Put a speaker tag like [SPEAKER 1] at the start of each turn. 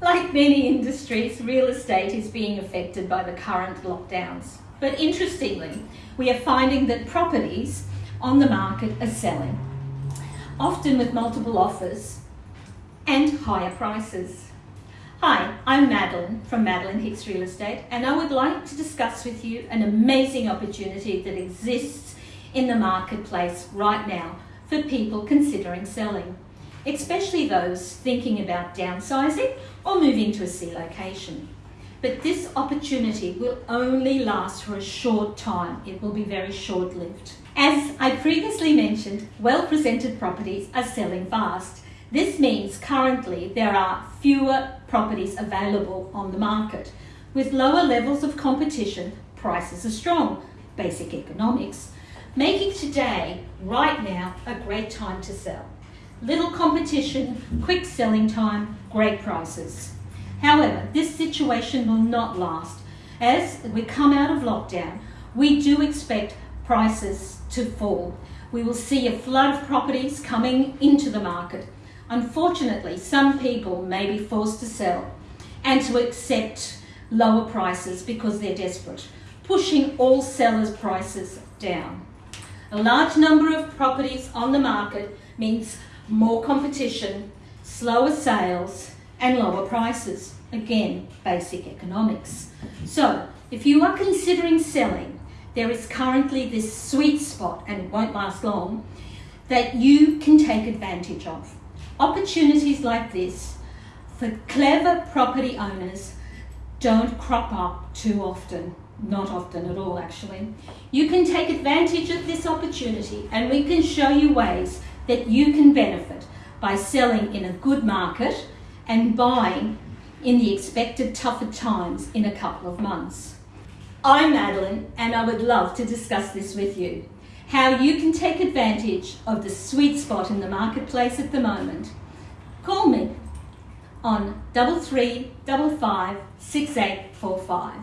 [SPEAKER 1] Like many industries, real estate is being affected by the current lockdowns. But interestingly, we are finding that properties on the market are selling, often with multiple offers and higher prices. Hi, I'm Madeline from Madeline Hicks Real Estate, and I would like to discuss with you an amazing opportunity that exists in the marketplace right now for people considering selling, especially those thinking about downsizing or moving to a C location. But this opportunity will only last for a short time. It will be very short lived. As I previously mentioned, well presented properties are selling fast. This means currently there are fewer properties available on the market. With lower levels of competition, prices are strong, basic economics, making today, right now, a great time to sell. Little competition, quick selling time, great prices. However, this situation will not last. As we come out of lockdown, we do expect prices to fall. We will see a flood of properties coming into the market. Unfortunately, some people may be forced to sell and to accept lower prices because they're desperate, pushing all sellers' prices down. A large number of properties on the market means more competition, slower sales, and lower prices. Again, basic economics. So, if you are considering selling, there is currently this sweet spot, and it won't last long, that you can take advantage of. Opportunities like this for clever property owners don't crop up too often, not often at all actually. You can take advantage of this opportunity and we can show you ways that you can benefit by selling in a good market and buying in the expected tougher times in a couple of months. I'm Madeline and I would love to discuss this with you. How you can take advantage of the sweet spot in the marketplace at the moment. Call me on double three double five six eight four five.